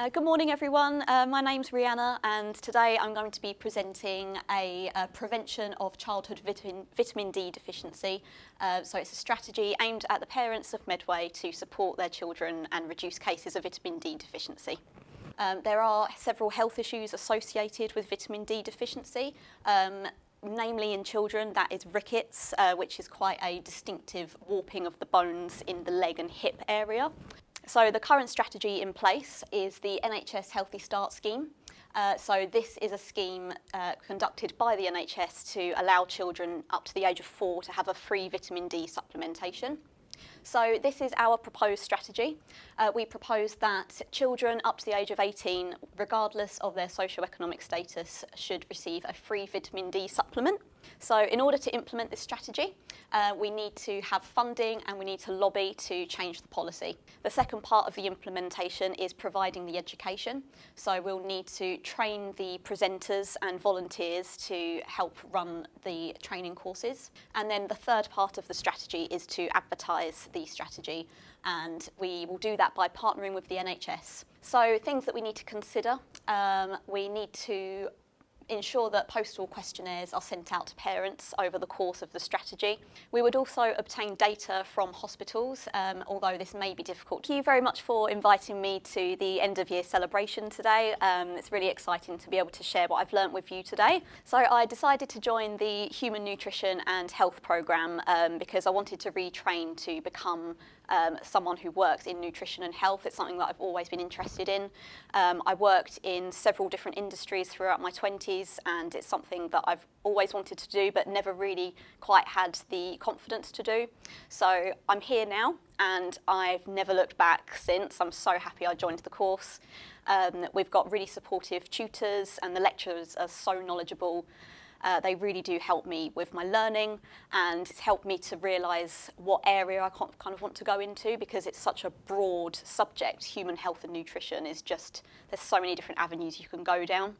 Uh, good morning everyone, uh, my name's Rihanna and today I'm going to be presenting a, a prevention of childhood vitamin, vitamin D deficiency. Uh, so it's a strategy aimed at the parents of Medway to support their children and reduce cases of vitamin D deficiency. Um, there are several health issues associated with vitamin D deficiency. Um, namely in children, that is rickets, uh, which is quite a distinctive warping of the bones in the leg and hip area. So the current strategy in place is the NHS Healthy Start scheme. Uh, so this is a scheme uh, conducted by the NHS to allow children up to the age of four to have a free vitamin D supplementation. So this is our proposed strategy. Uh, we propose that children up to the age of 18, regardless of their socio-economic status, should receive a free vitamin D supplement. So in order to implement this strategy, uh, we need to have funding and we need to lobby to change the policy. The second part of the implementation is providing the education. So we'll need to train the presenters and volunteers to help run the training courses. And then the third part of the strategy is to advertise the strategy and we will do that by partnering with the NHS. So things that we need to consider, um, we need to ensure that postal questionnaires are sent out to parents over the course of the strategy. We would also obtain data from hospitals, um, although this may be difficult. Thank you very much for inviting me to the end of year celebration today. Um, it's really exciting to be able to share what I've learnt with you today. So I decided to join the Human Nutrition and Health Programme um, because I wanted to retrain to become um, someone who works in nutrition and health. It's something that I've always been interested in. Um, I worked in several different industries throughout my 20s and it's something that I've always wanted to do but never really quite had the confidence to do. So I'm here now and I've never looked back since. I'm so happy I joined the course. Um, we've got really supportive tutors and the lecturers are so knowledgeable uh, they really do help me with my learning and it's helped me to realise what area I kind of want to go into because it's such a broad subject. Human health and nutrition is just, there's so many different avenues you can go down.